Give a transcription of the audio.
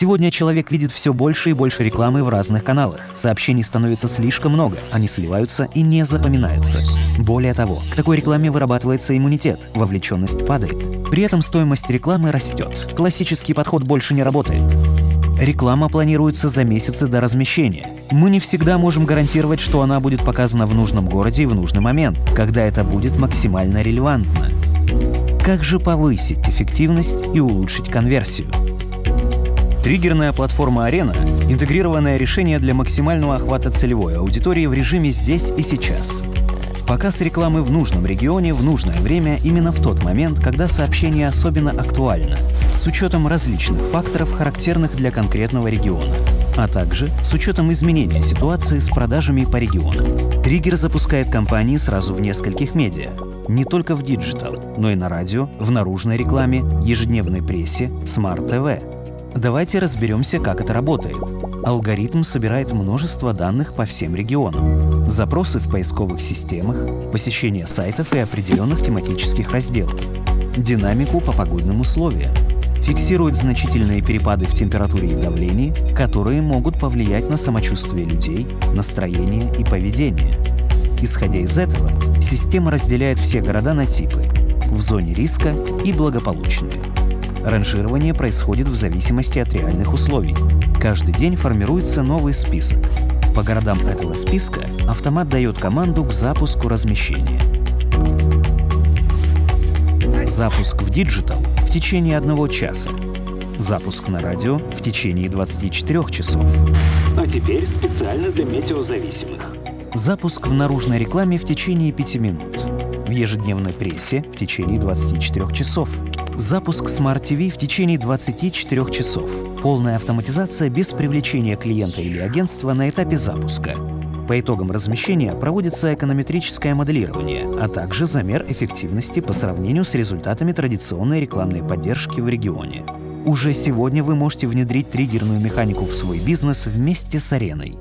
Сегодня человек видит все больше и больше рекламы в разных каналах. Сообщений становится слишком много, они сливаются и не запоминаются. Более того, к такой рекламе вырабатывается иммунитет, вовлеченность падает. При этом стоимость рекламы растет. Классический подход больше не работает. Реклама планируется за месяцы до размещения. Мы не всегда можем гарантировать, что она будет показана в нужном городе и в нужный момент, когда это будет максимально релевантно. Как же повысить эффективность и улучшить конверсию? Триггерная платформа «Арена» — интегрированное решение для максимального охвата целевой аудитории в режиме «здесь и сейчас». Показ рекламы в нужном регионе в нужное время именно в тот момент, когда сообщение особенно актуально, с учетом различных факторов, характерных для конкретного региона, а также с учетом изменения ситуации с продажами по регионам. Триггер запускает кампании сразу в нескольких медиа, не только в digital, но и на радио, в наружной рекламе, ежедневной прессе, smart TV. Давайте разберемся, как это работает. Алгоритм собирает множество данных по всем регионам. Запросы в поисковых системах, посещение сайтов и определенных тематических разделов, динамику по погодным условиям, фиксирует значительные перепады в температуре и давлении, которые могут повлиять на самочувствие людей, настроение и поведение. Исходя из этого, система разделяет все города на типы – в зоне риска и благополучные. Ранжирование происходит в зависимости от реальных условий. Каждый день формируется новый список. По городам этого списка автомат дает команду к запуску размещения. Запуск в digital в течение одного часа. Запуск на радио в течение 24 часов. А теперь специально для метеозависимых. Запуск в наружной рекламе в течение 5 минут. В ежедневной прессе в течение 24 часов. Запуск Smart TV в течение 24 часов. Полная автоматизация без привлечения клиента или агентства на этапе запуска. По итогам размещения проводится эконометрическое моделирование, а также замер эффективности по сравнению с результатами традиционной рекламной поддержки в регионе. Уже сегодня вы можете внедрить триггерную механику в свой бизнес вместе с ареной.